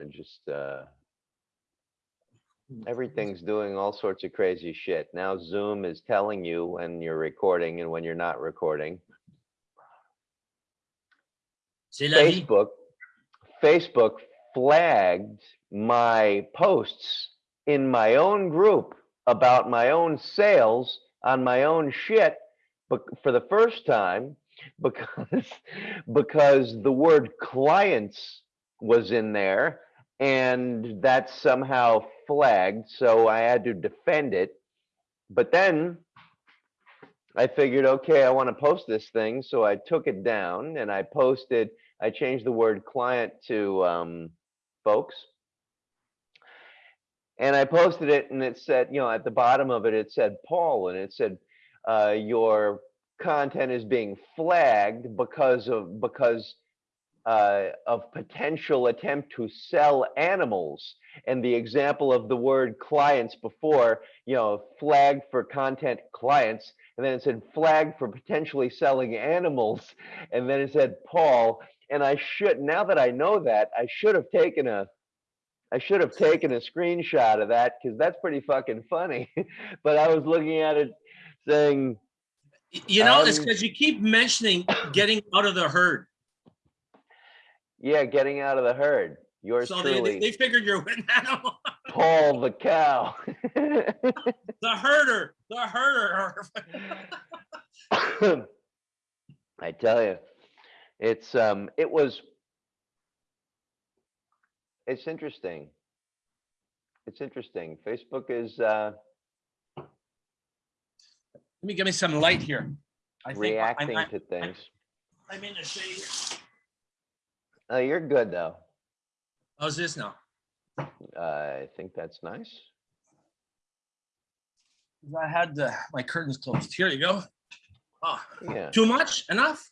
and just, uh, everything's doing all sorts of crazy shit. Now Zoom is telling you when you're recording and when you're not recording. C'est la vie. Facebook, Facebook flagged my posts in my own group about my own sales on my own shit, but for the first time, because, because the word clients was in there and that's somehow flagged, so I had to defend it. But then I figured, okay, I want to post this thing, so I took it down and I posted, I changed the word client to um, folks. And I posted it and it said, you know, at the bottom of it, it said Paul and it said, uh, your content is being flagged because of, because uh, of potential attempt to sell animals. And the example of the word clients before, you know, flagged for content clients, and then it said flagged for potentially selling animals, and then it said Paul. And I should, now that I know that, I should have taken a, I should have taken a screenshot of that because that's pretty fucking funny. but I was looking at it saying, You know, it's Um, because you keep mentioning getting out of the herd. Yeah, getting out of the herd. Yours So they, they- they figured you're an animal. Paul the cow. The herder, the herder. I tell you, it's, um, it was. It's interesting. It's interesting. Facebook is, uh, Let me give me some light here. I think I- reacting I- to things. I'm in the shade. Oh, you're good, though. How's this now? I think that's nice. I had the, my curtains closed. Here you go. Ah, Yeah. too much? Enough?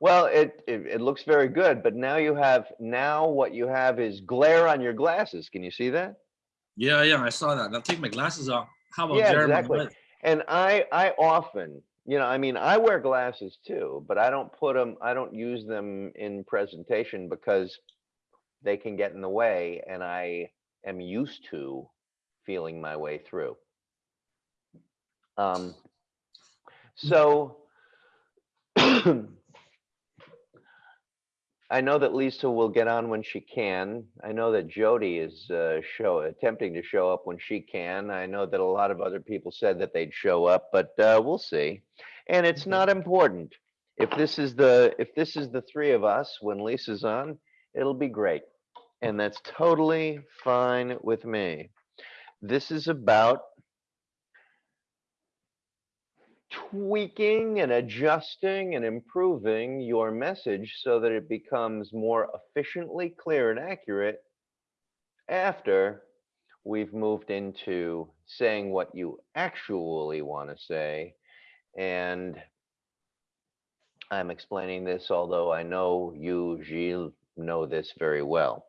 Well, it, it, it looks very good, but now you have, now what you have is glare on your glasses. Can you see that? Yeah, yeah, I saw that. I'll take my glasses off. How about Yeah, Jeremy? exactly. And I, I often, you know, I mean, I wear glasses too, but I don't put them, I don't use them in presentation because they can get in the way and I am used to feeling my way through. Um, so I know that Lisa will get on when she can. I know that Jody is uh, show attempting to show up when she can. I know that a lot of other people said that they'd show up, but uh, we'll see. And it's not important. If this is the if this is the three of us when Lisa's on, it'll be great. And that's totally fine with me. This is about tweaking and adjusting and improving your message so that it becomes more efficiently clear and accurate after we've moved into saying what you actually want to say. And I'm explaining this, although I know you, Gilles, know this very well.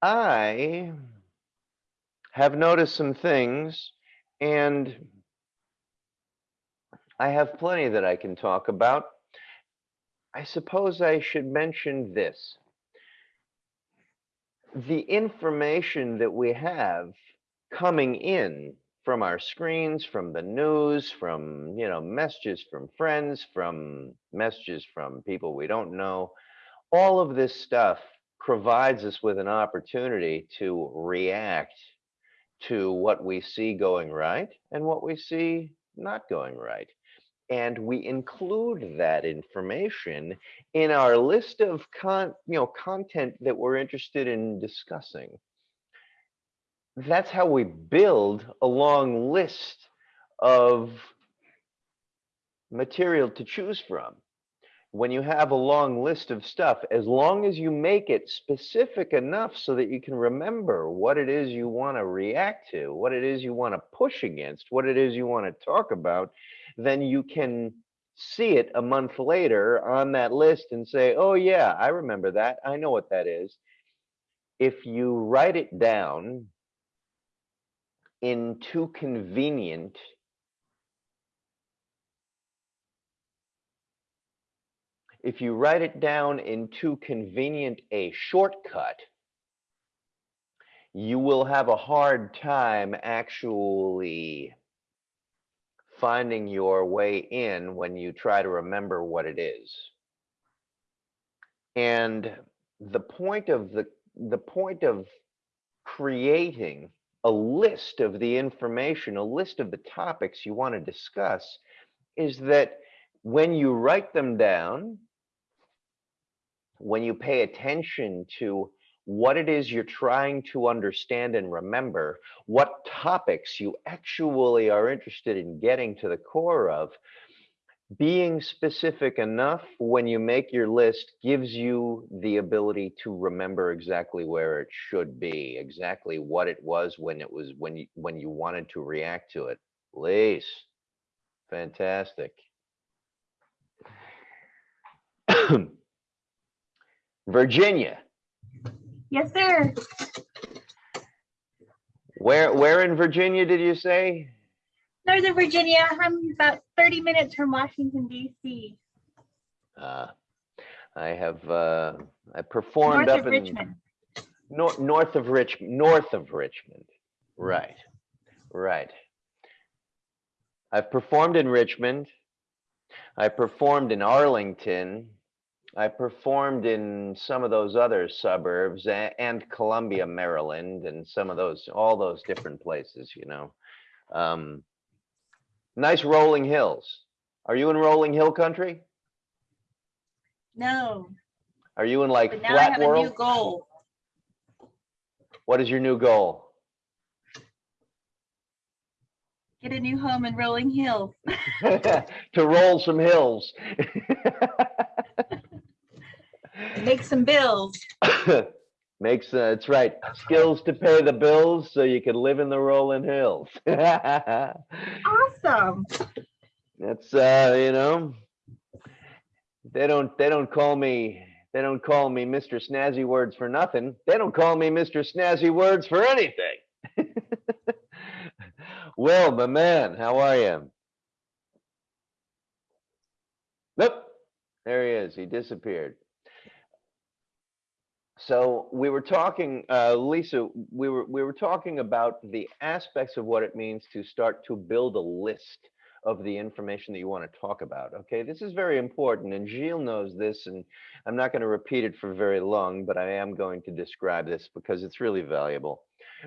I have noticed some things and I have plenty that I can talk about. I suppose I should mention this. The information that we have coming in from our screens, from the news, from, you know, messages from friends, from messages from people we don't know, all of this stuff provides us with an opportunity to react to what we see going right and what we see not going right. And we include that information in our list of con, you know, content that we're interested in discussing. That's how we build a long list of material to choose from. When you have a long list of stuff, as long as you make it specific enough so that you can remember what it is you want to react to, what it is you want to push against, what it is you want to talk about, then you can see it a month later on that list and say, oh yeah, I remember that. I know what that is. If you write it down in too convenient, if you write it down in too convenient a shortcut, you will have a hard time actually finding your way in when you try to remember what it is. And the point of the, the point of creating a list of the information, a list of the topics you want to discuss is that when you write them down, when you pay attention to what it is you're trying to understand and remember, what topics you actually are interested in getting to the core of, being specific enough when you make your list gives you the ability to remember exactly where it should be, exactly what it was when it was when you when you wanted to react to it. Lise, fantastic. Virginia, Yes, sir. where where in Virginia did you say? Northern Virginia. I'm about 30 minutes from Washington, D.C. Uh, I have uh, I performed North up of in Richmond. north north of Rich north of Richmond. Right, right. I've performed in Richmond. I performed in Arlington. I performed in some of those other suburbs and Columbia, Maryland, and some of those all those different places. You know, um, nice rolling hills. Are you in rolling hill country? No, Are you in like but now I flat have a new goal. What is your new goal? Get a new home in Rolling Hills. to roll some hills. Make some bills. Makes, uh, that's right, skills to pay the bills so you can live in the rolling hills. Awesome. That's, uh, you know, they don't, they don't call me, they don't call me Mr. Snazzy Words for nothing. They don't call me Mr. Snazzy Words for anything. Will, my man, how are you? Nope, there he is. He disappeared. So we were talking, uh, Lisa, we were, we were talking about the aspects of what it means to start to build a list of the information that you want to talk about. Okay, this is very important and Gilles knows this and I'm not going to repeat it for very long, but I am going to describe this because it's really valuable.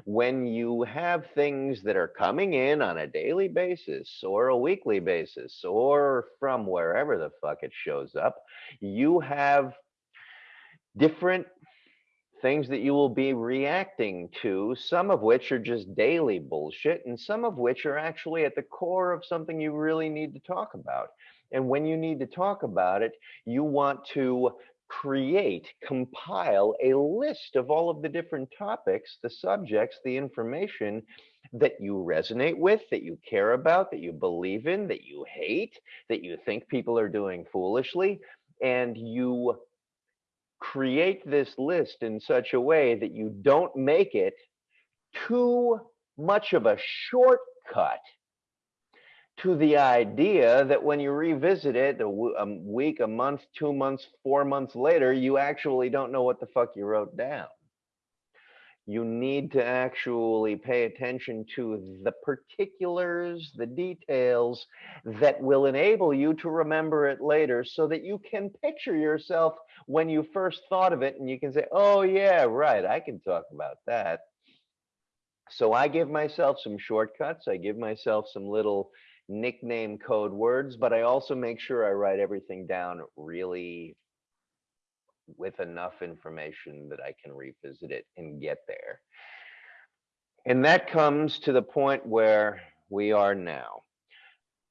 When you have things that are coming in on a daily basis or a weekly basis or from wherever the fuck it shows up, you have different things that you will be reacting to, some of which are just daily bullshit, and some of which are actually at the core of something you really need to talk about. And when you need to talk about it, you want to create, compile a list of all of the different topics, the subjects, the information that you resonate with, that you care about, that you believe in, that you hate, that you think people are doing foolishly, and you create this list in such a way that you don't make it too much of a shortcut to the idea that when you revisit it a week, a month, two months, four months later, you actually don't know what the fuck you wrote down. You need to actually pay attention to the particulars, the details that will enable you to remember it later so that you can picture yourself when you first thought of it and you can say, oh, yeah, right, I can talk about that. So I give myself some shortcuts. I give myself some little nickname code words, but I also make sure I write everything down really with enough information that I can revisit it and get there. And that comes to the point where we are now.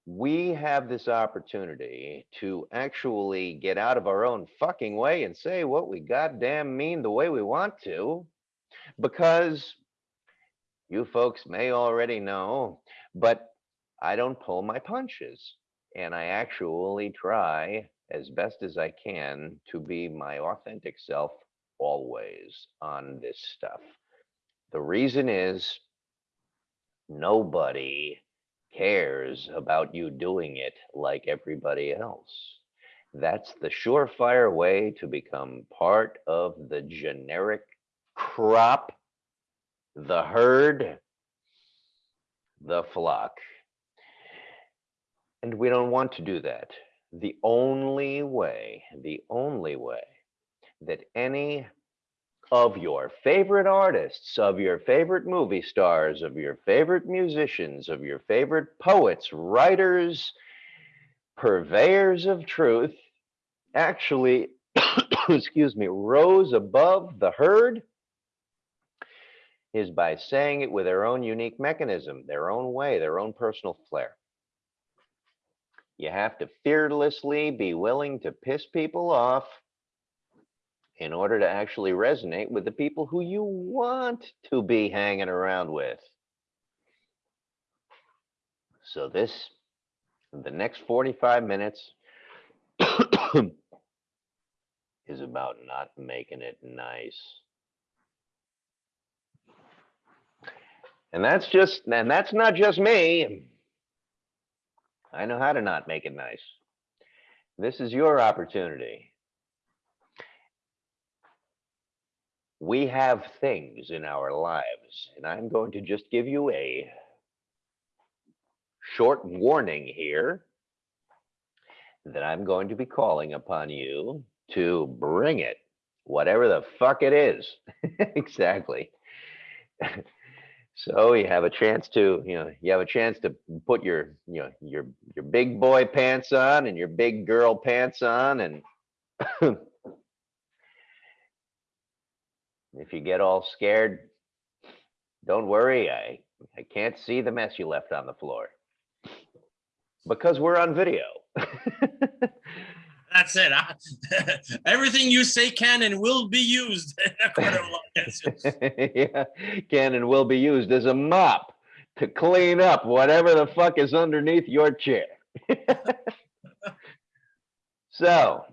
We have this opportunity to actually get out of our own fucking way and say what we goddamn mean the way we want to, because you folks may already know, but I don't pull my punches. And I actually try as best as I can to be my authentic self always on this stuff. The reason is nobody cares about you doing it like everybody else. That's the surefire way to become part of the generic crop, the herd, the flock. And we don't want to do that. The only way, the only way that any of your favorite artists, of your favorite movie stars, of your favorite musicians, of your favorite poets, writers, purveyors of truth, actually, excuse me, rose above the herd is by saying it with their own unique mechanism, their own way, their own personal flair. You have to fearlessly be willing to piss people off in order to actually resonate with the people who you want to be hanging around with. So this, the next 45 minutes is about not making it nice. And that's just, and that's not just me. I know how to not make it nice. This is your opportunity. We have things in our lives, and I'm going to just give you a short warning here that I'm going to be calling upon you to bring it, whatever the fuck it is. exactly. So you have a chance to, you know, you have a chance to put your, you know, your, your big boy pants on and your big girl pants on and if you get all scared, don't worry, I, I can't see the mess you left on the floor. Because we're on video. That's it. huh? Everything you say can and will be used. yeah, can and will be used as a mop to clean up whatever the fuck is underneath your chair. so,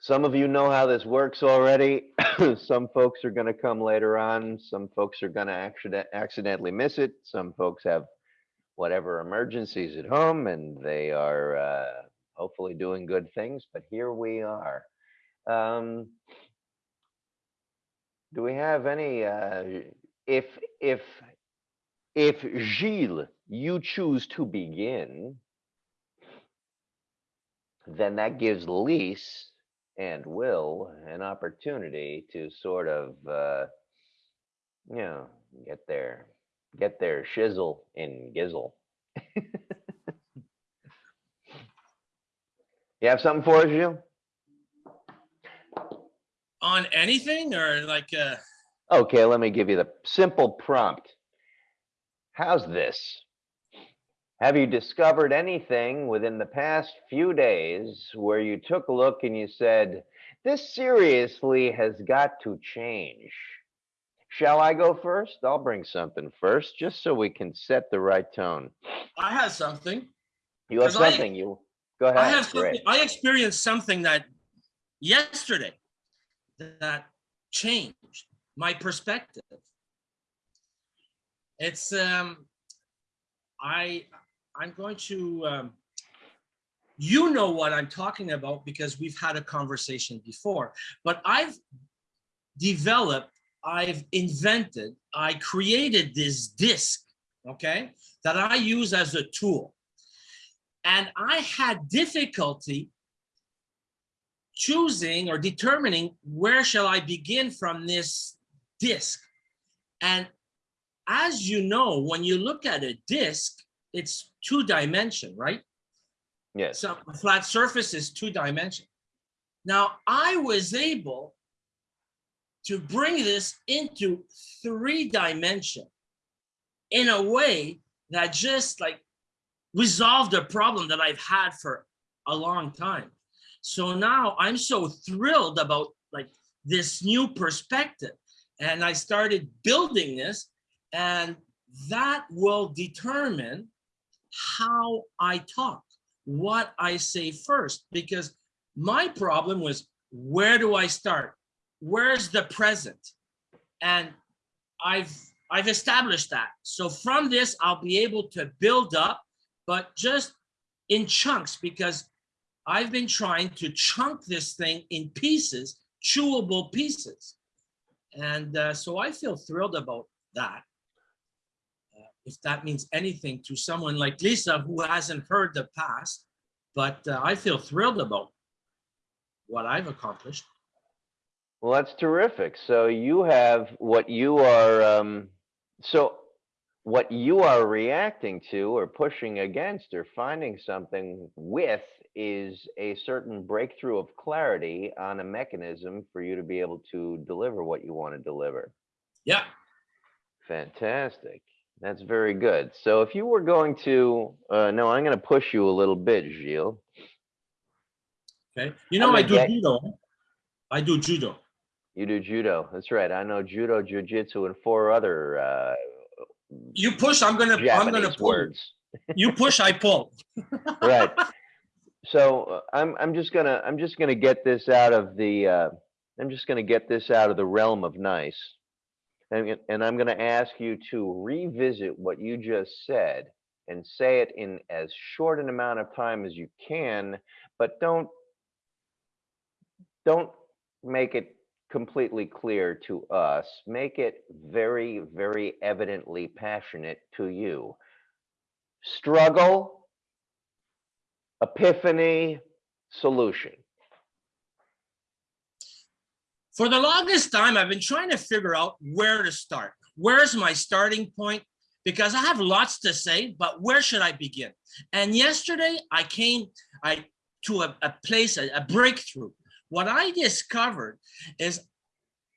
some of you know how this works already. some folks are going to come later on. Some folks are going to accident- accidentally miss it. Some folks have whatever emergencies at home and they are uh, hopefully doing good things. But here we are. Um, do we have any, uh, if, if, if Gilles, you choose to begin, then that gives Lise and Will an opportunity to sort of, uh, you know, get their, get their shizzle in gizzle. You have something for us, Gilles? On anything or like, uh, Okay, let me give you the simple prompt. How's this? Have you discovered anything within the past few days where you took a look and you said, this seriously has got to change? Shall I go first? I'll bring something first, just so we can set the right tone. I have something. You have 'Cause I- something, you, go I have ahead, something, I experienced something that yesterday that changed my perspective. It's um I I'm going to um you know what I'm talking about because we've had a conversation before, but I've developed, I've invented, I created this disc, okay, that I use as a tool. And I had difficulty choosing or determining where shall I begin from this disc. And as you know, when you look at a disc, it's two dimension, right? Yes, So a flat surface is two dimension. Now I was able to bring this into three dimension in a way that just like resolved a problem that I've had for a long time. So now I'm so thrilled about like this new perspective. And I started building this and that will determine how I talk, what I say first, because my problem was where do I start? Where's the present? And I've I've established that. So from this, I'll be able to build up, but just in chunks because I've been trying to chunk this thing in pieces, chewable pieces. And uh, so I feel thrilled about that. Uh, If that means anything to someone like Lisa who hasn't heard the past, but uh, I feel thrilled about what I've accomplished. Well, that's terrific. So you have what you are, um, so what you are reacting to or pushing against or finding something with is a certain breakthrough of clarity on a mechanism for you to be able to deliver what you want to deliver. Yeah, Fantastic. That's very good. So if you were going to, uh, no, I'm going to push you a little bit, Gilles. okay. You know, I do get- judo. I do judo. You do judo. That's right. I know judo, jujitsu, and four other uh, You push, I'm gonna, I'm gonna Japanese pull. words. You push, I pull. right. So uh, I'm I'm just gonna I'm just gonna get this out of the uh, I'm just gonna get this out of the realm of nice, and and I'm gonna ask you to revisit what you just said and say it in as short an amount of time as you can, but don't don't make it completely clear to us. Make it very very evidently passionate to you. Struggle epiphany solution. For the longest time, I've been trying to figure out where to start. Where's my starting point? Because I have lots to say, but where should I begin? And yesterday I came I to a, a place, a, a breakthrough. What I discovered is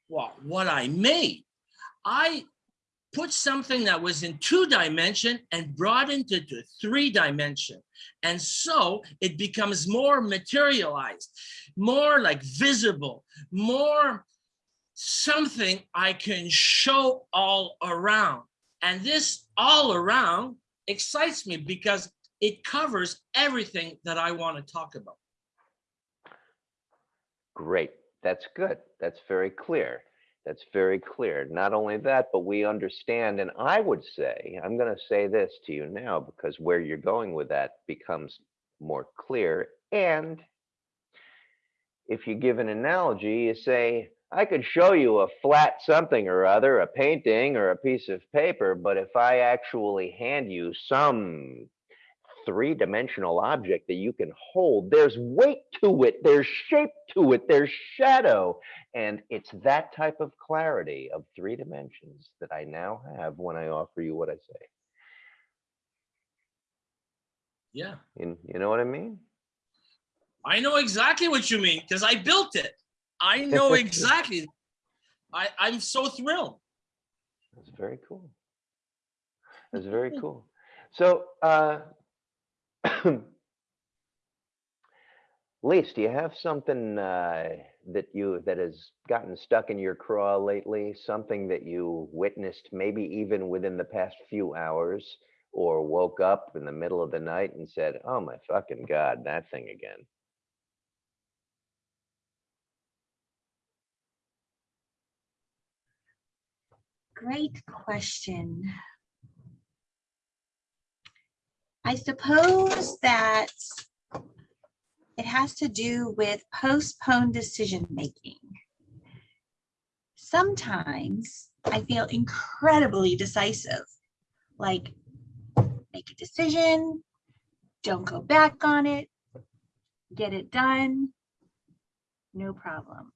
well, what I made. I put something that was in two dimension and brought into to three dimension. And so it becomes more materialized, more like visible, more something I can show all around. And this all around excites me because it covers everything that I want to talk about. Great. That's good. That's very clear. That's very clear. Not only that, but we understand. And I would say, I'm going to say this to you now because where you're going with that becomes more clear. And if you give an analogy, you say, I could show you a flat something or other, a painting or a piece of paper, but if I actually hand you some three-dimensional object that you can hold, there's weight to it, there's shape to it, there's shadow. And it's that type of clarity of three dimensions that I now have when I offer you what I say. Yeah, You, you know what I mean? I know exactly what you mean because I built it. I know exactly. I, I'm so thrilled. That's very cool. That's very cool. So, uh, Lise, do you have something uh, that you that has gotten stuck in your craw lately? Something that you witnessed, maybe even within the past few hours, or woke up in the middle of the night and said, "Oh my fucking god, that thing again." Great question. I suppose that it has to do with postponed decision-making. Sometimes I feel incredibly decisive, like make a decision, don't go back on it, get it done, no problem.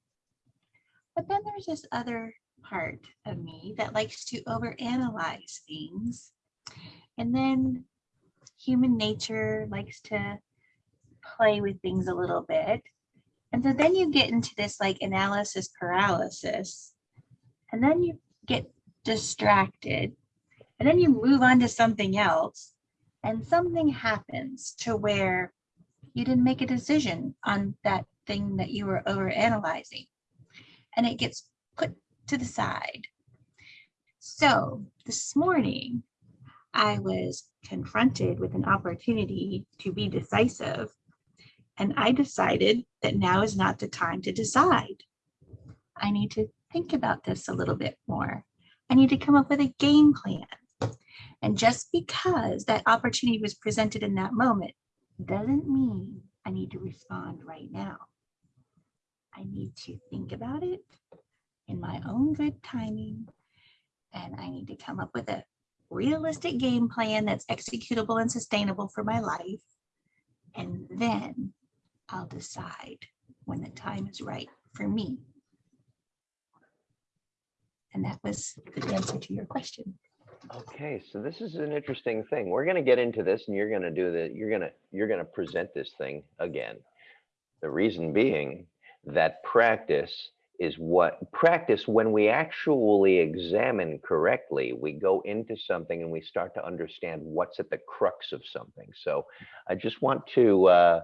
But then there's this other part of me that likes to overanalyze things. And then human nature likes to play with things a little bit. And so then you get into this like analysis paralysis. And then you get distracted. And then you move on to something else. And something happens to where you didn't make a decision on that thing that you were over analyzing, And it gets put to the side. So this morning, I was confronted with an opportunity to be decisive. And I decided that now is not the time to decide. I need to think about this a little bit more. I need to come up with a game plan. And just because that opportunity was presented in that moment doesn't mean I need to respond right now. I need to think about it in my own good timing. And I need to come up with a realistic game plan that's executable and sustainable for my life. And then I'll decide when the time is right for me. And that was the answer to your question. Okay, so this is an interesting thing. We're gonna get into this and you're gonna do the, you're gonna, you're gonna present this thing again. The reason being that practice is what, practice, when we actually examine correctly, we go into something and we start to understand what's at the crux of something. So I just want to uh,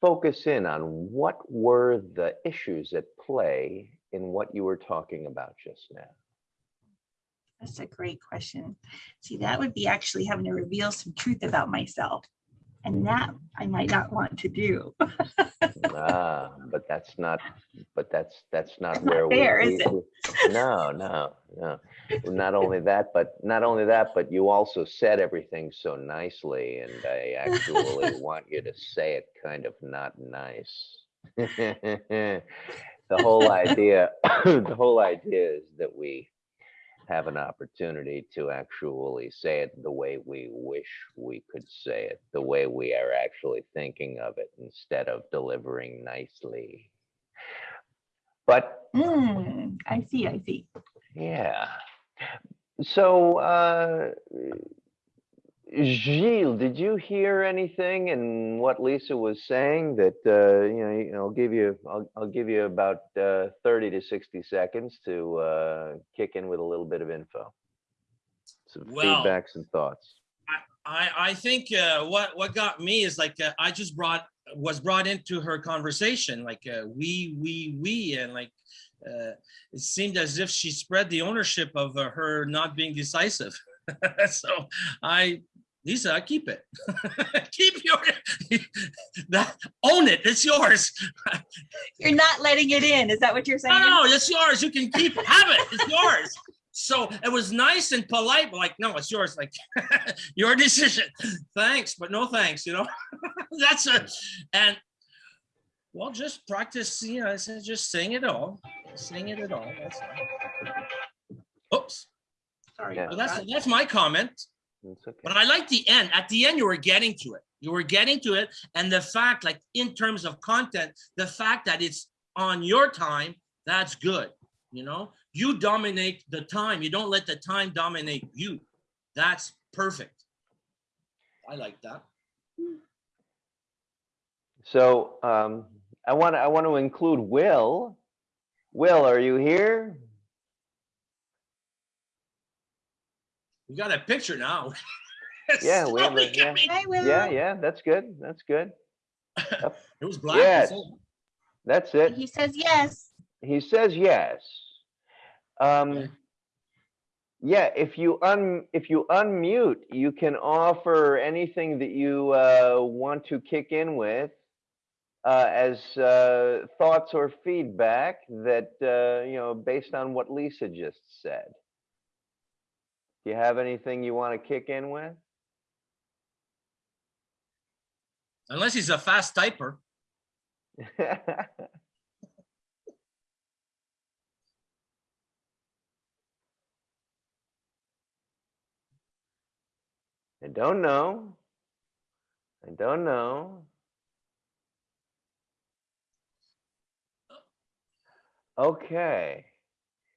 focus in on what were the issues at play in what you were talking about just now. That's a great question. See, that would be actually having to reveal some truth about myself. And that I might not want to do. Ah, but that's not, but that's, that's not That's not where we. fair, is it? we- No, no, no. Not only that, but not only that, but you also said everything so nicely and I actually want you to say it kind of not nice. The whole idea, the whole idea is that we have an opportunity to actually say it the way we wish we could say it, the way we are actually thinking of it instead of delivering nicely. But Hmm, I see, I see. yeah, so uh, Gilles, did you hear anything in what Lisa was saying that, uh, you know, I'll give you, I'll, I'll give you about uh, 30 to 60 seconds to uh, kick in with a little bit of info. Some Well, feedbacks and thoughts. I, I think uh, what what got me is like uh, I just brought was brought into her conversation like uh, we we we and like uh, it seemed as if she spread the ownership of uh, her not being decisive. so I Lisa, I keep it. keep your that own it. It's yours. You're not letting it in. Is that what you're saying? No, no, it's yours. You can keep have it. It's yours. So it was nice and polite, but like, no, it's yours. Like your decision. Thanks, but no thanks. You know, that's a and well, just practice. You know, I said just sing it all, sing it at all. That's all. Oops. Sorry. Yeah. Well, that's that's my comment. Okay. But I like the end. At the end, you were getting to it. You were getting to it. And the fact, like in terms of content, the fact that it's on your time, that's good. You know, you dominate the time. You don't let the time dominate you. That's perfect. I like that. So um, I want to, I want to include Will. Will, are you here? We got a picture now. It's Yeah, we have a- yeah. coming. I will. Yeah, yeah, that's good. That's good. It was black. Yes. that's. That's it. He says yes. He says yes. Um, Okay. yeah, if you un, if you unmute, you can offer anything that you, uh, want to kick in with. Uh, as, uh, thoughts or feedback that, uh, you know, based on what Lisa just said. Do you have anything you want to kick in with? Unless he's a fast typer. I don't know. I don't know. Okay.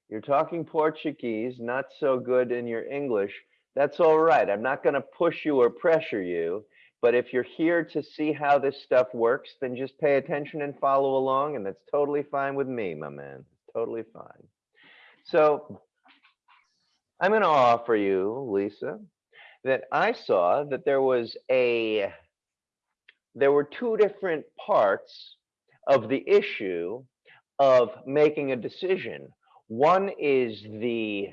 You're talking Portuguese, not so good in your English. That's all right. I'm not going to push you or pressure you. But if you're here to see how this stuff works, then just pay attention and follow along. And that's totally fine with me, my man. Totally fine. So I'm going to offer you, Lisa, that I saw that there was a, there were two different parts of the issue of making a decision. One is the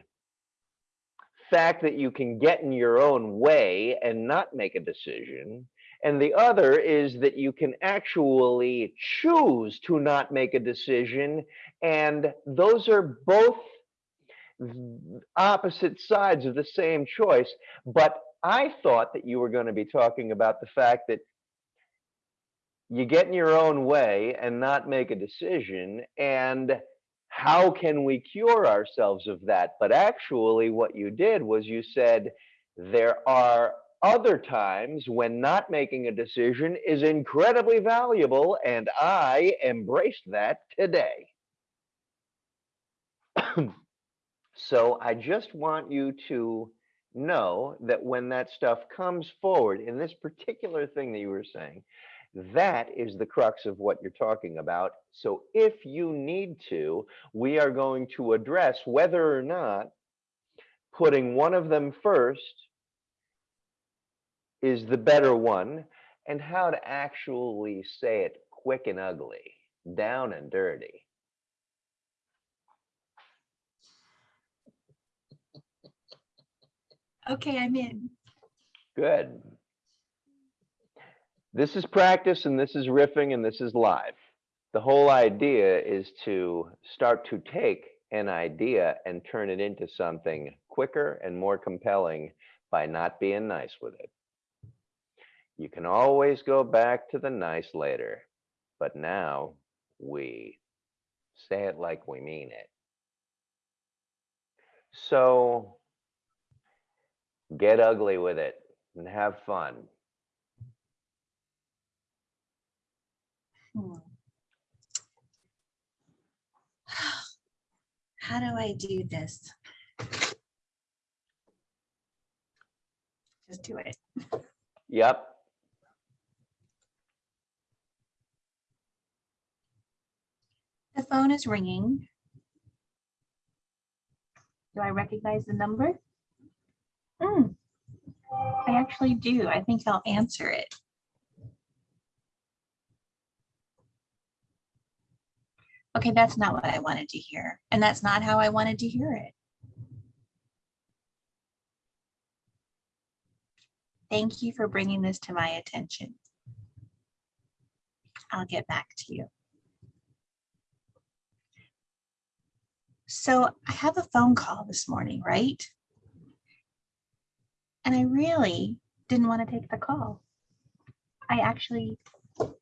fact that you can get in your own way and not make a decision. And the other is that you can actually choose to not make a decision. And those are both opposite sides of the same choice. But I thought that you were going to be talking about the fact that you get in your own way and not make a decision and how can we cure ourselves of that? But actually what you did was you said there are other times when not making a decision is incredibly valuable and I embraced that today. So I just want you to know that when that stuff comes forward in this particular thing that you were saying, that is the crux of what you're talking about. So if you need to, we are going to address whether or not putting one of them first is the better one and how to actually say it quick and ugly, down and dirty. Okay, I'm in. Good. This is practice and this is riffing and this is live. The whole idea is to start to take an idea and turn it into something quicker and more compelling by not being nice with it. You can always go back to the nice later, but now we say it like we mean it. So get ugly with it and have fun. Hmm. How do I do this? Just do it. Yep. The phone is ringing. Do I recognize the number? Hmm. I actually do. I think I'll answer it. Okay, that's not what I wanted to hear. And that's not how I wanted to hear it. Thank you for bringing this to my attention. I'll get back to you. So I have a phone call this morning, right? And I really didn't want to take the call. I actually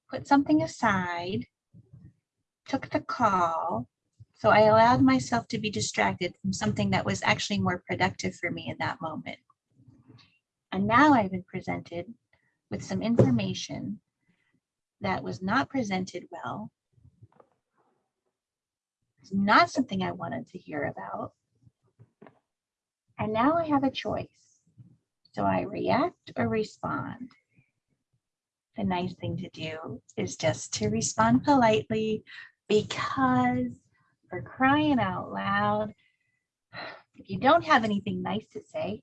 put something aside, took the call. So I allowed myself to be distracted from something that was actually more productive for me in that moment. And now I've been presented with some information that was not presented well. It's not something I wanted to hear about. And now I have a choice. So I react or respond? The nice thing to do is just to respond politely because for crying out loud, if you don't have anything nice to say,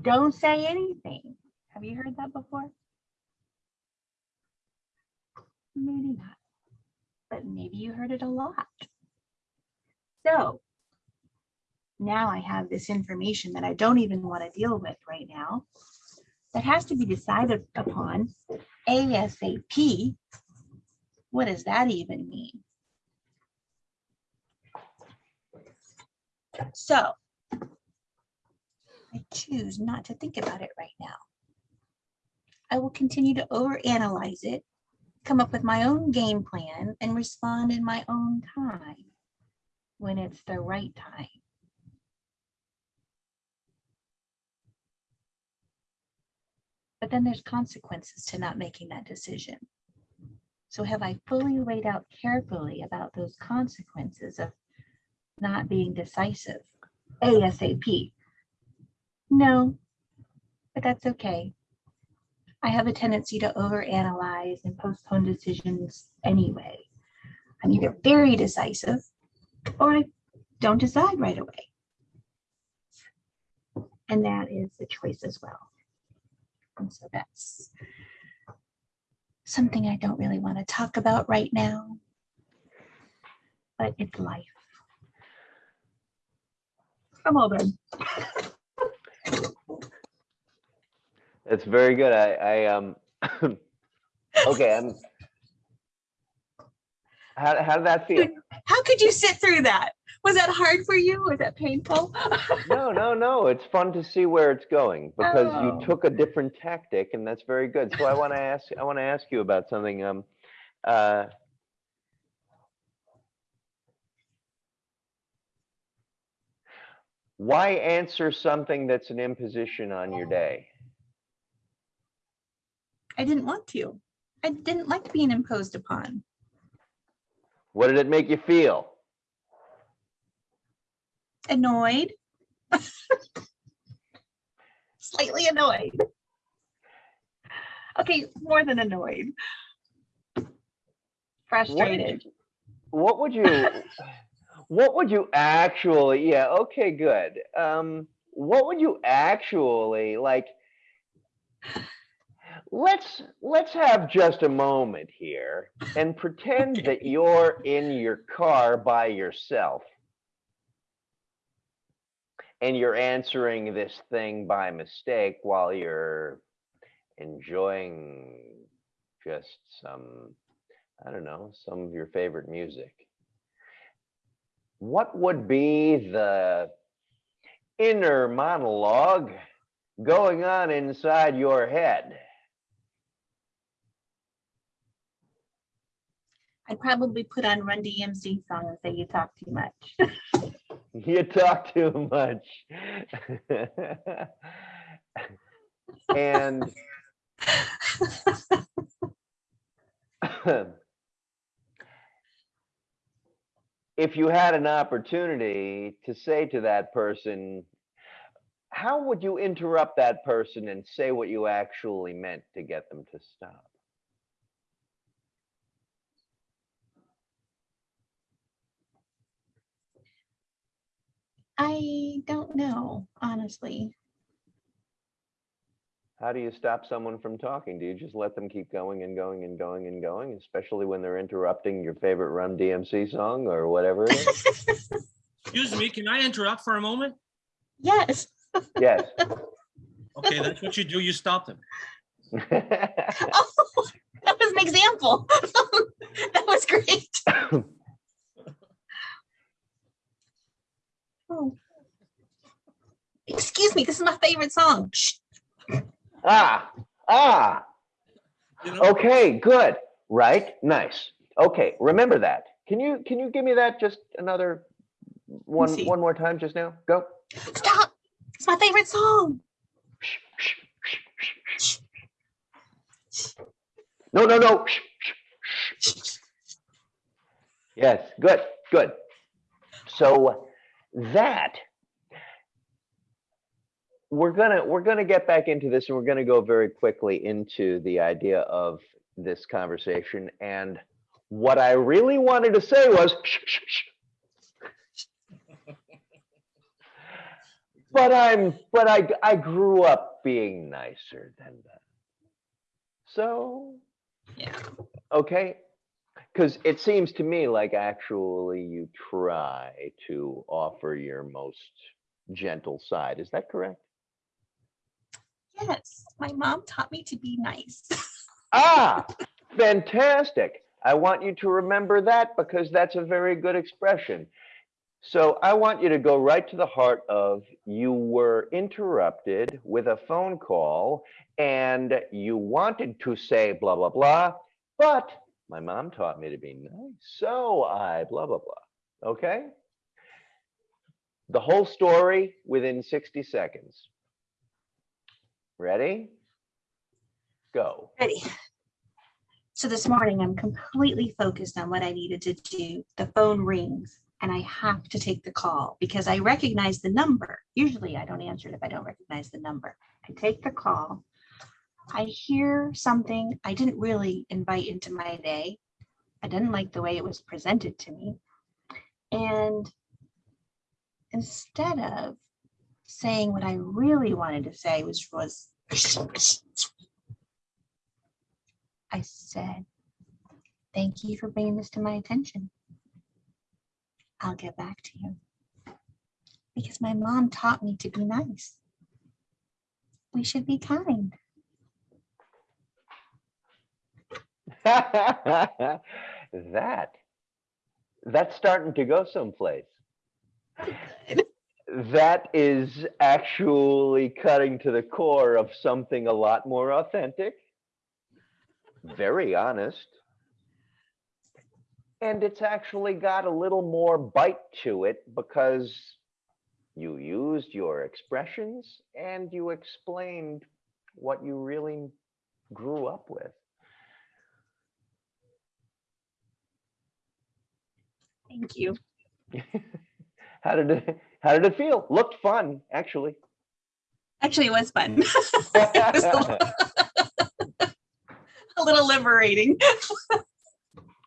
don't say anything. Have you heard that before? Maybe not, but maybe you heard it a lot. So now I have this information that I don't even want to deal with right now that has to be decided upon ASAP. What does that even mean? So I choose not to think about it right now. I will continue to overanalyze it, come up with my own game plan and respond in my own time when it's the right time. But then there's consequences to not making that decision. So have I fully laid out carefully about those consequences of not being decisive ASAP? No, but that's okay. I have a tendency to overanalyze and postpone decisions anyway. I'm either very decisive or I don't decide right away. And that is a choice as well. And so that's something I don't really want to talk about right now, but it's life. I'm all done. It's very good. I, I, um, okay, I'm. How, how did that feel? How could you sit through that? Was that hard for you? Was that painful? No, no, no, it's fun to see where it's going because Oh. you took a different tactic and that's very good. So I want to ask, I want to ask you about something. Um, uh, why answer something that's an imposition on your oh. day? I didn't want to. I didn't like being imposed upon. What did it make you feel? Annoyed. Slightly annoyed. Okay, more than annoyed. Frustrated. you- What would you, what would you actually, yeah, okay, good. Um, what would you actually like? Let's, let's have just a moment here and pretend that you're in your car by yourself. And you're answering this thing by mistake while you're enjoying just some I don't know, some of your favorite music. What would be the inner monologue going on inside your head? I'd probably put on Run DMC song and say you talk too much. You talk too much. and if you had an opportunity to say to that person, how would you interrupt that person and say what you actually meant to get them to stop? I don't know, honestly. How do you stop someone from talking? Do you just let them keep going and going and going and going, especially when they're interrupting your favorite Run DMC song or whatever it is? Excuse me, can I interrupt for a moment? Yes. yes. Okay, that's what you do. You stop them. Oh, that was an example. that was great. Oh. Excuse me, this is my favorite song. Ah, ah, You know, okay, good, right? Nice. Okay, remember that. Can you, can you give me that just another one, one more time just now? Go. Stop. It's my favorite song. No, no, no. Yes, good, good. So that we're gonna we're gonna get back into this and we're gonna go very quickly into the idea of this conversation. And what I really wanted to say was but I'm but I I grew up being nicer than that. So Yeah. Okay, because it seems to me like actually you try to offer your most gentle side. Is that correct? Yes, my mom taught me to be nice. Ah, fantastic. I want you to remember that because that's a very good expression. So I want you to go right to the heart of you were interrupted with a phone call and you wanted to say blah, blah, blah, but my mom taught me to be nice. So I blah, blah, blah. Okay? The whole story within 60 seconds. Ready? Go. Ready. So this morning, I'm completely focused on what I needed to do. The phone rings and I have to take the call because I recognize the number. Usually I don't answer it if I don't recognize the number. I take the call. I hear something I didn't really invite into my day. I didn't like the way it was presented to me. And instead of saying what I really wanted to say, which was I said, thank you for bringing this to my attention. I'll get back to you. Because my mom taught me to be nice. We should be kind. that That's starting to go someplace. That is actually cutting to the core of something a lot more authentic, very honest. And it's actually got a little more bite to it because you used your expressions and you explained what you really grew up with. Thank you. How did it, how did it feel? Looked fun, actually. Actually, it was fun. It was a little- a little liberating.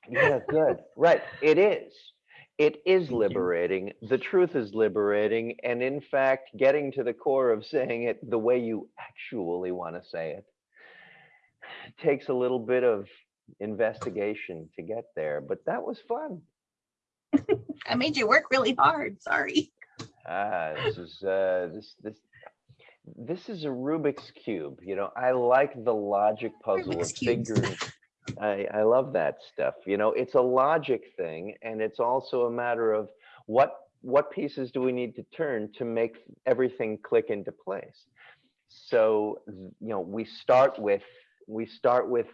Yeah, good. Right. It is. It is you. liberating. The truth is liberating. And in fact, getting to the core of saying it the way you actually want to say it takes a little bit of investigation to get there, but that was fun. I made you work really hard. Sorry. Ah, this is, uh, this, this, this is a Rubik's Cube, you know, I like the logic puzzle of Rubik's Cubes. figuring. I, I love that stuff, you know, it's a logic thing and it's also a matter of what, what pieces do we need to turn to make everything click into place? So, you know, we start with, we start with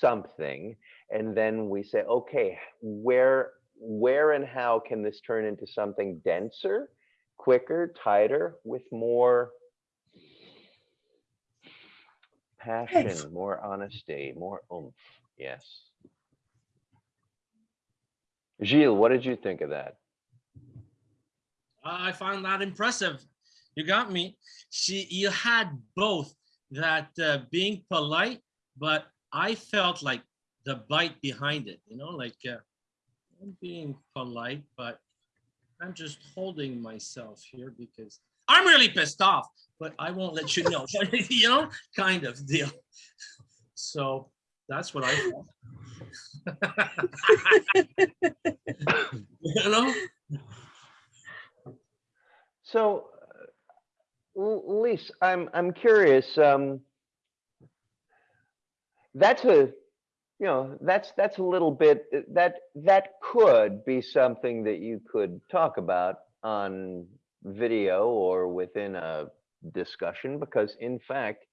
something and then we say, okay, where, where and how can this turn into something denser? Quicker, tighter, with more passion, more honesty, more oomph. Yes. Gilles, what did you think of that? I found that impressive. You got me. She, you had both that uh, being polite, but I felt like the bite behind it, you know, like uh, I'm being polite, but I'm just holding myself here because I'm really pissed off, but I won't let you know, you know, kind of deal. So that's what I. You know? So, uh, Lise, I'm I'm curious. Um, that's a, you know, that's that's a little bit that that could be something that you could talk about on video or within a discussion because in fact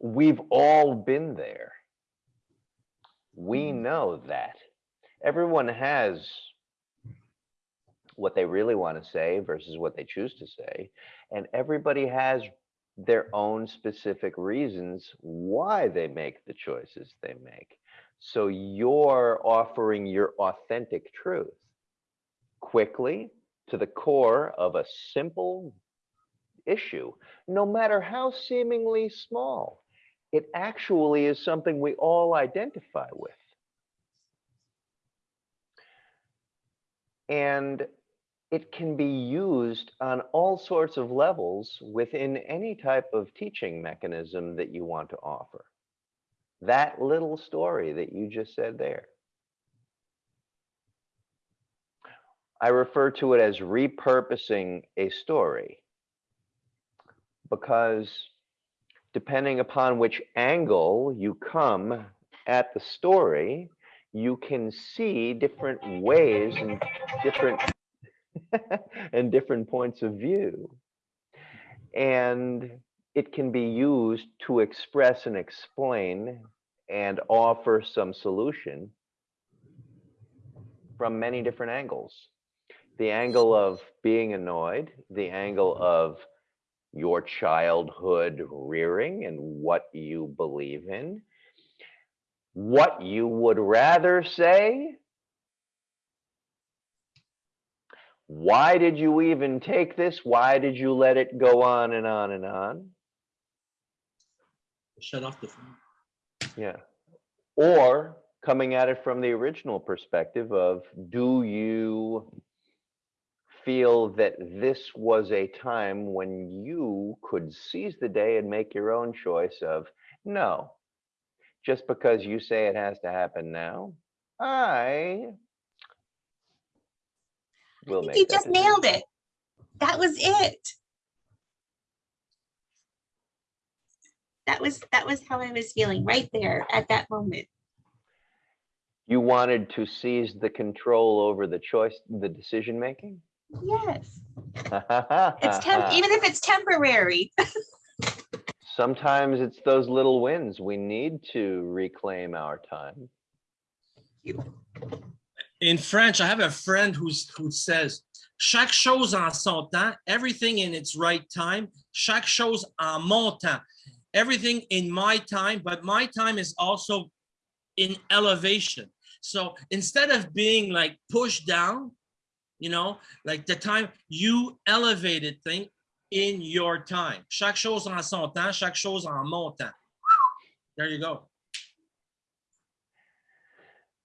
we've all been there. We Mhm. know that. Everyone has what they really want to say versus what they choose to say. And everybody has their own specific reasons why they make the choices they make. So you're offering your authentic truth quickly to the core of a simple issue, no matter how seemingly small. It actually is something we all identify with. And it can be used on all sorts of levels within any type of teaching mechanism that you want to offer. That little story that you just said there. I refer to it as repurposing a story because depending upon which angle you come at the story, you can see different ways and different and different points of view. And it can be used to express and explain and offer some solution from many different angles. The angle of being annoyed, the angle of your childhood rearing and what you believe in, what you would rather say, why did you even take this? Why did you let it go on and on and on? Shut off the phone. Yeah. Or coming at it from the original perspective of, do you feel that this was a time when you could seize the day and make your own choice of, no, just because you say it has to happen now, I I will make you just decision." nailed it. That was it. That was that was how I was feeling right there at that moment. You wanted to seize the control over the choice, the decision making? Yes, it's temp, even if it's temporary. Sometimes it's those little wins. We need to reclaim our time. In French, I have a friend who's who says, chaque chose en son temps, everything in its right time, chaque chose en mon temps, everything in my time, but my time is also in elevation. So instead of being like pushed down, you know, like the time you elevated thing in your time. Chaque chose en son temps, chaque chose en mon temps. There you go.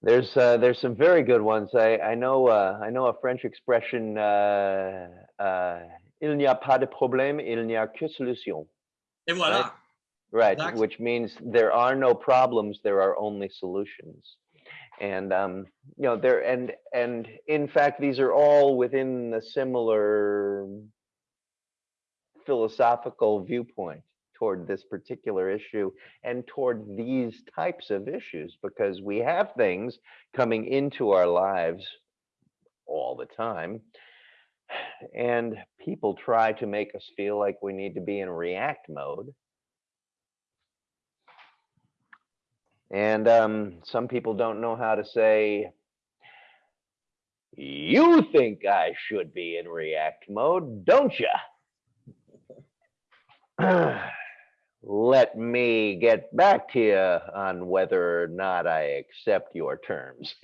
There's uh, there's some very good ones. I I know uh, I know a French expression. Uh, uh, il n'y a pas de problème, il n'y a que solution. Et voilà. Right, Exactly. which means there are no problems, there are only solutions. And um, you know, there and and in fact, these are all within the similar philosophical viewpoint toward this particular issue and toward these types of issues because we have things coming into our lives all the time and people try to make us feel like we need to be in react mode And um, some people don't know how to say, you think I should be in react mode, don't you? Let me get back to you on whether or not I accept your terms.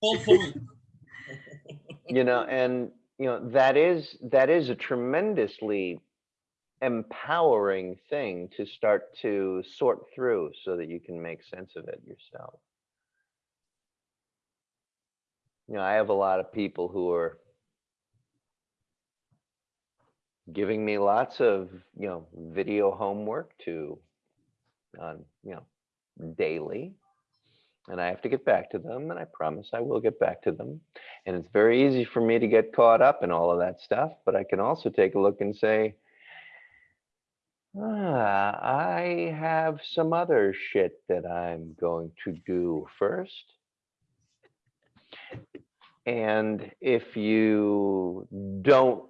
Full point. you know and you know that is that is a tremendously empowering thing to start to sort through so that you can make sense of it yourself you know i have a lot of people who are giving me lots of you know video homework to on you know daily and I have to get back to them, and I promise I will get back to them. And it's very easy for me to get caught up in all of that stuff, but I can also take a look and say, ah, I have some other shit that I'm going to do first. And if you don't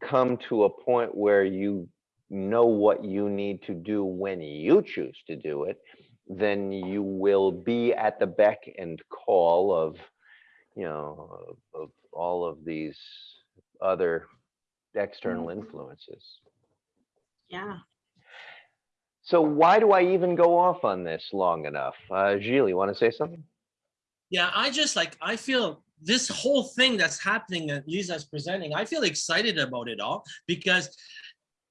come to a point where you know what you need to do when you choose to do it, then you will be at the beck and call of, you know, of, of all of these other external influences. Yeah. So why do I even go off on this long enough? Uh, Gilles, you want to say something? Yeah, I just like, I feel this whole thing that's happening that Lisa's presenting, I feel excited about it all because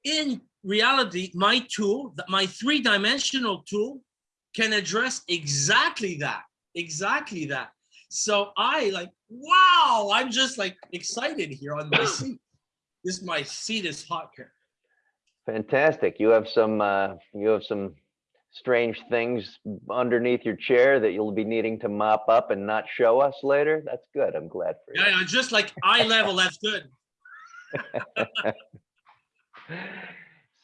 in reality, my tool, my three-dimensional tool can address exactly that, exactly that. So I like, wow, I'm just like excited here on my seat. This, my seat is hot here. Fantastic. You have some, uh, you have some strange things underneath your chair that you'll be needing to mop up and not show us later. That's good. I'm glad for you. Yeah, yeah, just like eye level, that's good.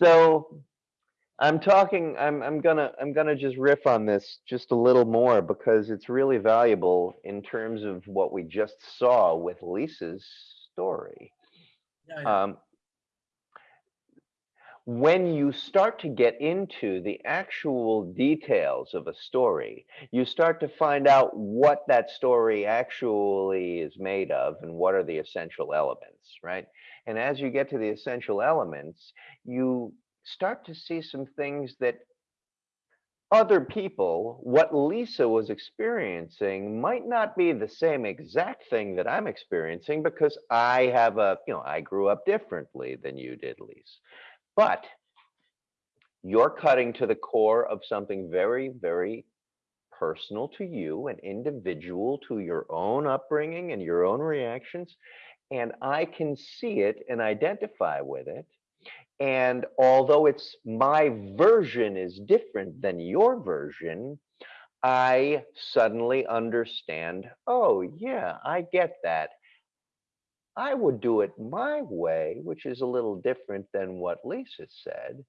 so I'm talking, I'm, I'm gonna, I'm gonna just riff on this just a little more because it's really valuable in terms of what we just saw with Lisa's story. Yeah, yeah. Um, when you start to get into the actual details of a story, you start to find out what that story actually is made of and what are the essential elements, right? And as you get to the essential elements, you start to see some things that other people, what Lisa was experiencing might not be the same exact thing that I'm experiencing because I have a, you know, I grew up differently than you did, Lisa. But you're cutting to the core of something very, very personal to you, an individual to your own upbringing and your own reactions. And I can see it and identify with it. And although it's my version is different than your version, I suddenly understand, oh, yeah, I get that. I would do it my way, which is a little different than what Lisa said.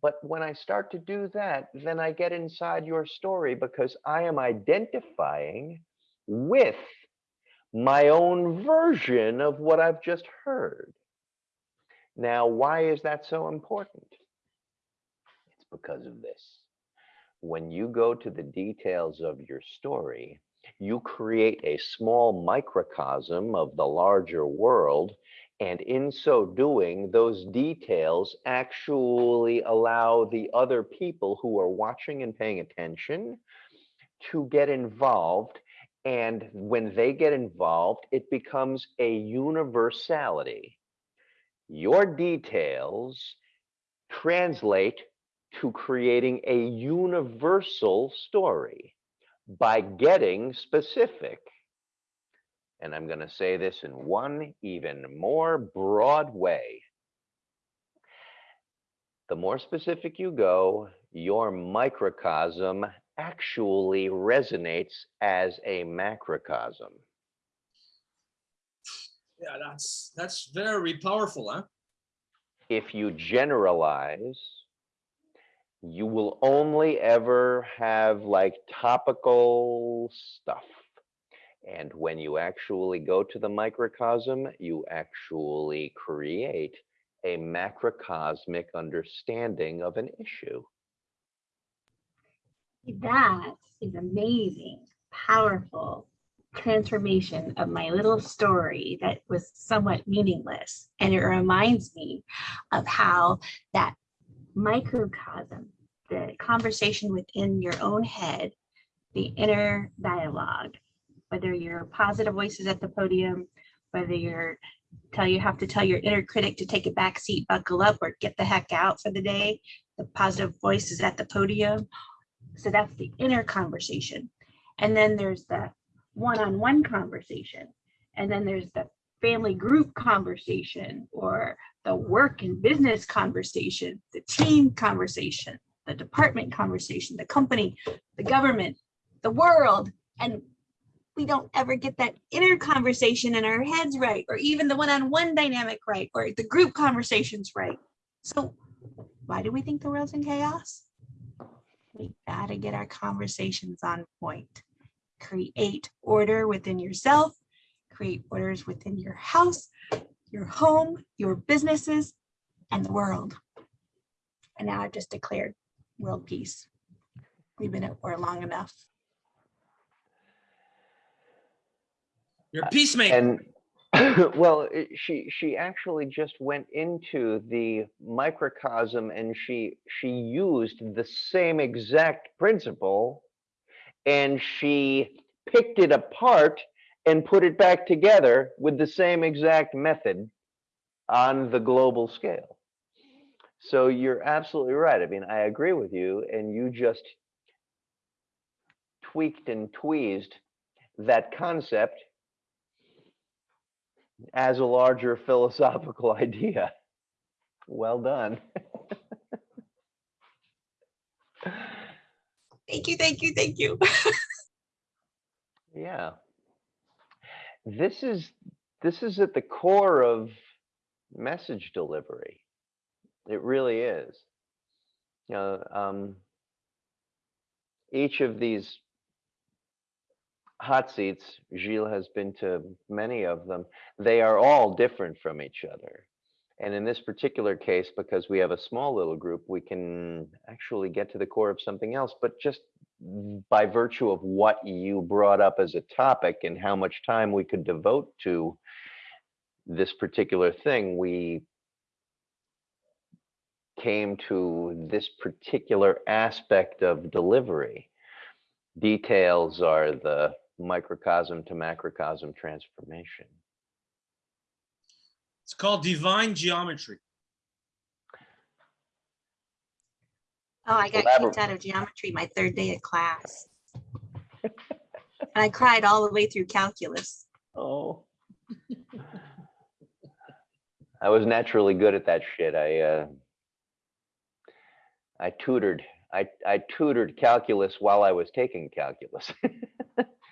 But when I start to do that, then I get inside your story because I am identifying with my own version of what I've just heard. Now, why is that so important? It's because of this. When you go to the details of your story, you create a small microcosm of the larger world. And in so doing, those details actually allow the other people who are watching and paying attention to get involved. And when they get involved, it becomes a universality. Your details translate to creating a universal story by getting specific. And I'm going to say this in one even more broad way. The more specific you go, your microcosm actually resonates as a macrocosm. Yeah, that's that's very powerful, huh? If you generalize, you will only ever have like topical stuff. And when you actually go to the microcosm, you actually create a macrocosmic understanding of an issue. That is amazing, powerful transformation of my little story that was somewhat meaningless. And it reminds me of how that microcosm, the conversation within your own head, the inner dialogue, whether you're positive voices at the podium, whether you're tell you have to tell your inner critic to take a back seat, buckle up, or get the heck out for the day. The positive voices at the podium. So that's the inner conversation. And then there's the one-on-one conversation. And then there's the family group conversation or the work and business conversation, the team conversation, the department conversation, the company, the government, the world. And we don't ever get that inner conversation in our heads right, or even the one-on-one dynamic right, or the group conversations right. So why do we think the world's in chaos? We gotta get our conversations on point. Create order within yourself, create orders within your house, your home, your businesses, and the world. And now I've just declared world peace. We've been at war long enough. You're a peacemaker. And well, it- she she actually just went into the microcosm and she she used the same exact principle and she picked it apart and put it back together with the same exact method on the global scale. So you're absolutely right. I mean, I agree with you and you just tweaked and tweezed that concept as a larger philosophical idea. Well done. Thank you, thank you, thank you. Yeah. This is this is at the core of message delivery. It really is. You know, um, each of these hot seats, Gilles has been to many of them, they are all different from each other. And in this particular case, because we have a small little group, we can actually get to the core of something else, but just by virtue of what you brought up as a topic and how much time we could devote to this particular thing, we came to this particular aspect of delivery. Details are the microcosm to macrocosm transformation. It's called divine geometry. Oh, I got kicked out of geometry my third day of class. And I cried all the way through calculus. Oh. I was naturally good at that shit. I uh I tutored. I I tutored calculus while I was taking calculus.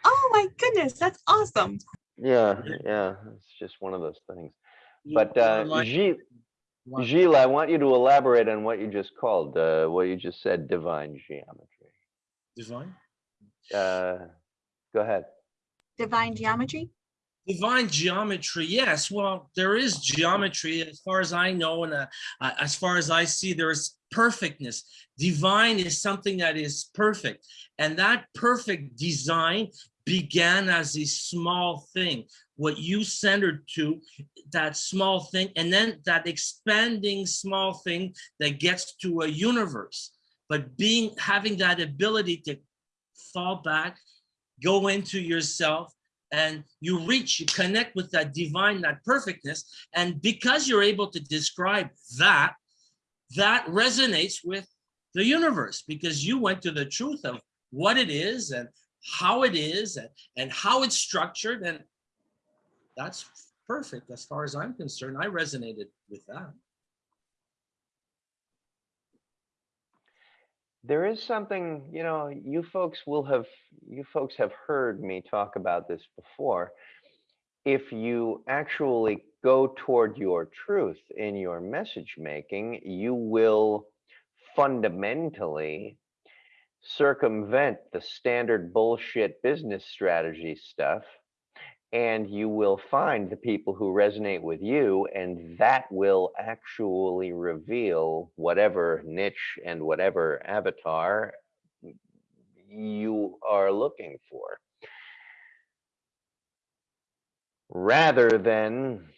Oh my goodness, that's awesome. Yeah, Yeah. yeah, it's just one of those things. You But uh, like- Gilles, what? Gilles, I want you to elaborate on what you just called, uh, what you just said, divine geometry. Divine? Uh, Go ahead. Divine geometry? Divine geometry, yes. Well, there is geometry as far as I know, and uh, uh, as far as I see, there is perfectness. Divine is something that is perfect, and that perfect design began as a small thing. What you centered to, that small thing, and then that expanding small thing that gets to a universe. But being having that ability to fall back, go into yourself, and you reach, you connect with that divine, that perfectness. And because you're able to describe that, that resonates with the universe because you went to the truth of what it is and how it is and, and how it's structured. And that's perfect as far as I'm concerned. I resonated with that. There is something, you know, you folks will have, you folks have heard me talk about this before. If you actually go toward your truth in your message making, you will fundamentally circumvent the standard bullshit business strategy stuff. And you will find the people who resonate with you, and that will actually reveal whatever niche and whatever avatar you are looking for. Rather than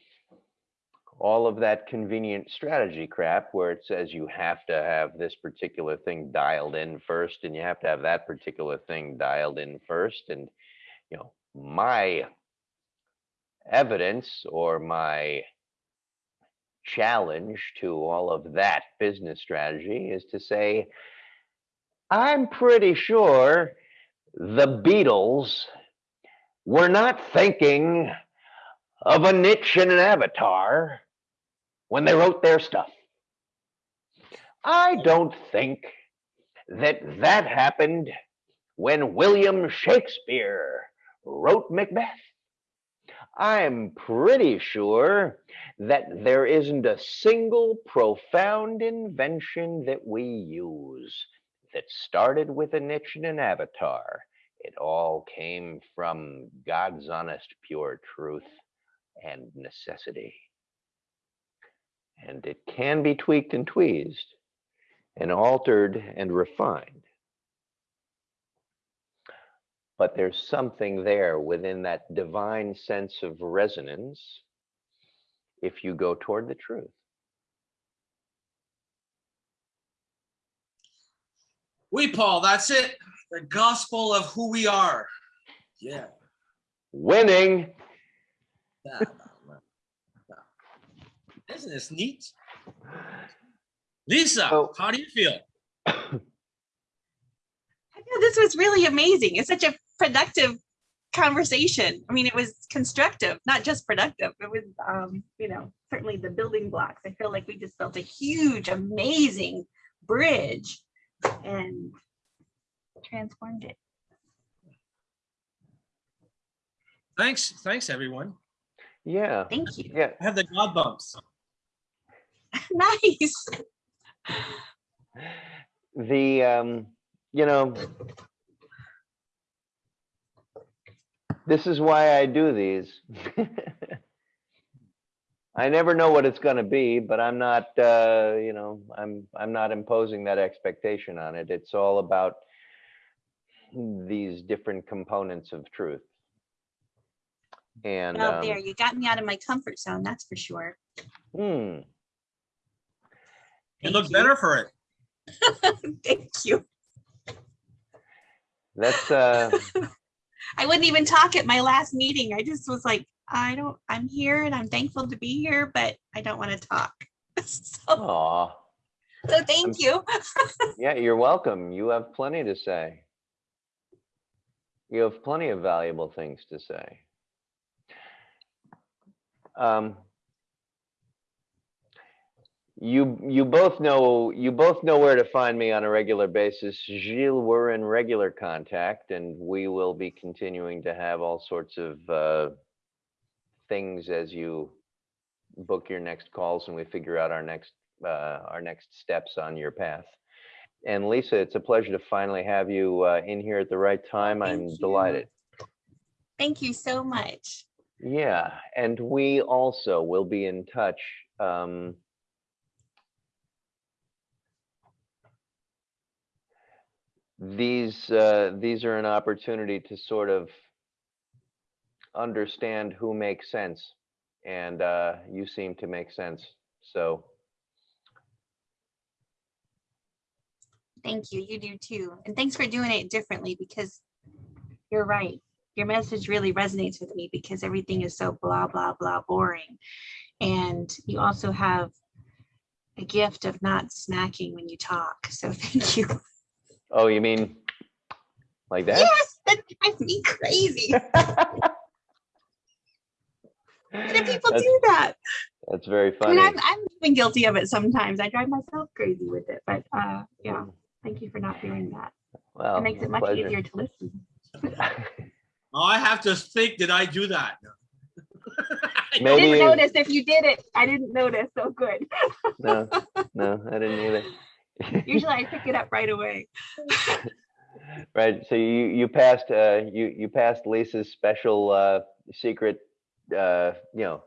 all of that convenient strategy crap where it says you have to have this particular thing dialed in first and you have to have that particular thing dialed in first. And, you know, my evidence or my challenge to all of that business strategy is to say, I'm pretty sure the Beatles were not thinking of a niche and an avatar when they wrote their stuff. I don't think that that happened when William Shakespeare wrote Macbeth. I'm pretty sure that there isn't a single profound invention that we use that started with a niche and an avatar. It all came from God's honest, pure truth and necessity. And it can be tweaked and tweezed and altered and refined. But there's something there within that divine sense of resonance if you go toward the truth. We, Paul, that's it. The gospel of who we are. Yeah. Winning. Isn't this neat? Lisa, Oh. how do you feel? I feel this was really amazing. It's such a productive conversation. I mean, it was constructive, not just productive. It was, um, you know, certainly the building blocks. I feel like we just built a huge, amazing bridge and transformed it. Thanks, thanks, everyone. Yeah, Thank you. yeah. I have the God bumps. nice. The, um, you know, this is why I do these. I never know what it's gonna be, but I'm not, uh, you know, I'm, I'm not imposing that expectation on it. It's all about these different components of truth. And, Well, um, there, you got me out of my comfort zone, that's for sure. hmm, You Thank look better for it. Thank you. that's, uh, I wouldn't even talk at my last meeting. I just was like, I don't, I'm here and I'm thankful to be here, but I don't want to talk. So, aw. so thank you. Yeah, you're welcome. You have plenty to say. You have plenty of valuable things to say. Um, you you both know you both know where to find me on a regular basis. Gilles, we're in regular contact, and we will be continuing to have all sorts of uh, things as you book your next calls and we figure out our next, uh, our next steps on your path. And Lisa, it's a pleasure to finally have you, uh, in here at the right time. Thank I'm you. delighted. Thank you so much. Yeah, and we also will be in touch. Um, these uh, these are an opportunity to sort of understand who makes sense, and uh, you seem to make sense. So Thank you. You do too. And thanks for doing it differently because you're right. Your message really resonates with me because everything is so blah, blah, blah boring. And you also have a gift of not smacking when you talk. So thank you. Oh, you mean like that? Yes, that drives me crazy. Why do people that's, do that? that's very funny. I mean, funny. I'm, I'm even guilty of it sometimes. I drive myself crazy with it, but uh, yeah, thank you for not doing that. well, It makes it much pleasure. easier to listen. Oh, I have to think, did I do that? I didn't you- notice if you did it. I didn't notice. So good. no, no, I didn't either. Usually I pick it up right away. Right, so you, you passed, uh, you, you passed Lisa's special, uh, secret, uh, you know,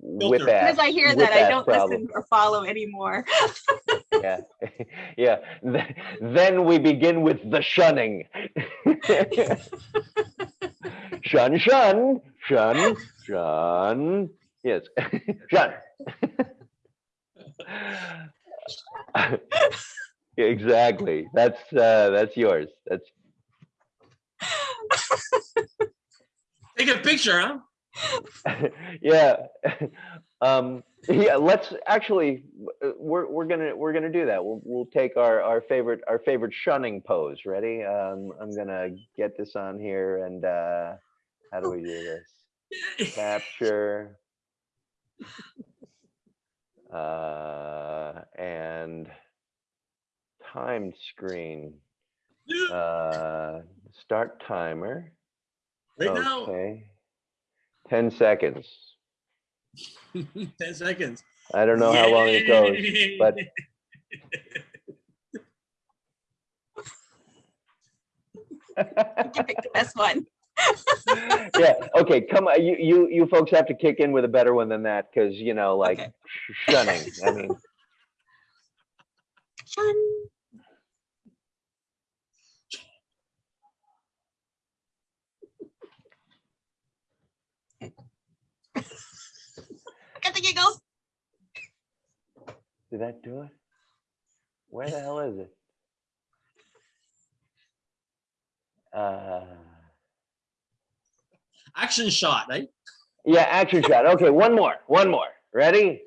whip Filter. ass. Because I hear that I don't problem. listen or follow anymore. Yeah, yeah, then we begin with the shunning. Shun, shun, shun, shun, yes, shun. Exactly, that's, uh, that's yours, that's, Take a picture, huh? yeah. Um, yeah, let's actually, we're, we're gonna, we're gonna do that. We'll, we'll take our, our favorite, our favorite shunning pose. Ready? Um, I'm gonna get this on here and, uh, how do we do this? Capture. Uh, and timed screen, uh, start timer. Right now, Okay. Ten seconds. 10 seconds. I don't know how long it goes, but You can pick the best one. Yeah, okay, come on, you, you, you folks have to kick in with a better one than that, because, you know, like Okay. shunning, I mean, Shun. Got the giggles. did that do it? Where the hell is it? Uh, Action shot, right? yeah, action shot, okay, one more, one more, ready?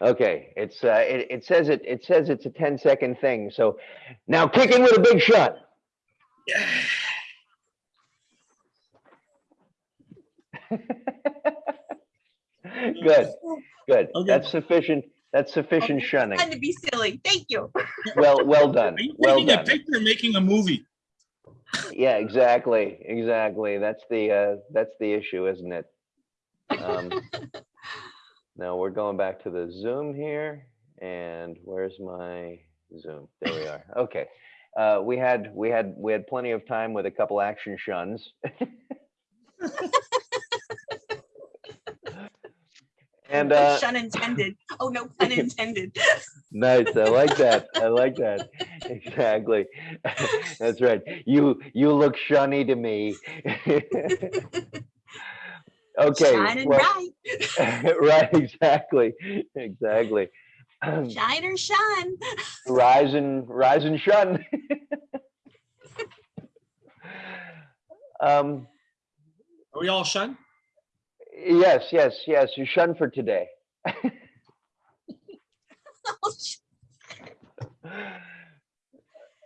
Okay, it's, uh, it, it says it, it says it's a 10 second thing, so now kick in with a big shot. Yeah. Good, good. Okay. That's sufficient. That's sufficient Okay, shunning. Fun to be silly. Thank you. Well, well done. Are you Well taking a picture, making a movie? Yeah, exactly, exactly. That's the, uh, that's the issue, isn't it? Um, Now we're going back to the Zoom here and where's my Zoom? There we are. Okay. Uh, we had, we had, we had plenty of time with a couple action shuns. And, uh, Shun intended. Oh, no pun intended. Nice, I like that. I like that. Exactly. That's right. You, you look shunny to me. Okay. Shine and well- bright. Right, exactly, exactly. Shine or shun. Rise and, rise and shun. Um, Are we all shun? Yes, yes, yes, you shun for today.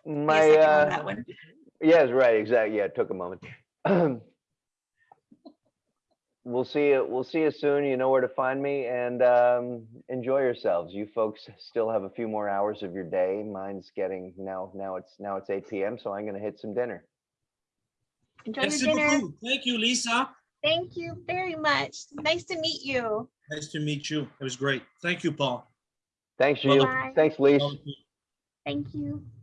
Give me a My, second on uh. Yes, right, exactly. Yeah, it took a moment. We'll see you, we'll see you soon. You know where to find me and um, enjoy yourselves. You folks still have a few more hours of your day. Mine's getting now, now it's, now it's eight PM, so I'm gonna hit some dinner. Enjoy your dinner. beaucoup. Thank you, Lisa. Thank you very much. Nice to meet you. Nice to meet you. It was great. Thank you, Paul. Thanks, Well, you. Thanks, Lise. Thank you. Bye-bye.